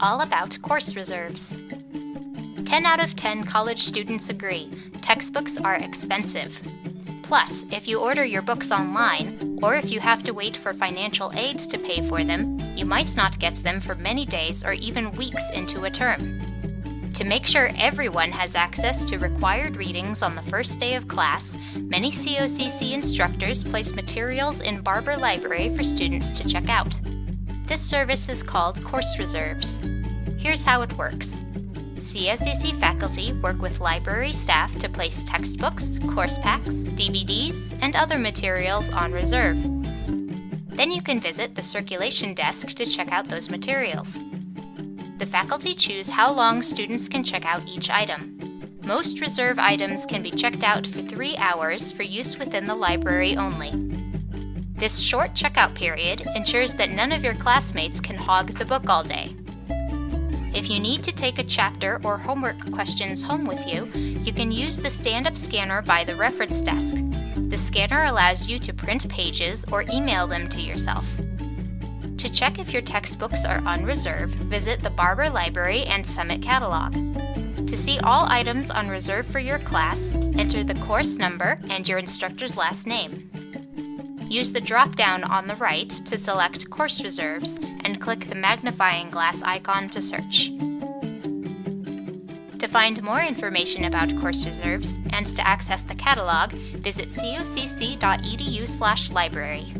All about course reserves. 10 out of 10 college students agree textbooks are expensive. Plus, if you order your books online, or if you have to wait for financial aid to pay for them, you might not get them for many days or even weeks into a term. To make sure everyone has access to required readings on the first day of class, many COCC instructors place materials in Barber Library for students to check out. This service is called Course Reserves. Here's how it works. COCC faculty work with library staff to place textbooks, course packs, DVDs, and other materials on reserve. Then you can visit the circulation desk to check out those materials. The faculty choose how long students can check out each item. Most reserve items can be checked out for three hours for use within the library only. This short checkout period ensures that none of your classmates can hog the book all day. If you need to take a chapter or homework questions home with you, you can use the stand-up scanner by the reference desk. The scanner allows you to print pages or email them to yourself. To check if your textbooks are on reserve, visit the Barber Library and Summit Catalog. To see all items on reserve for your class, enter the course number and your instructor's last name. Use the drop-down on the right to select Course Reserves and click the magnifying glass icon to search. To find more information about course reserves and to access the catalog, visit cocc.edu/library.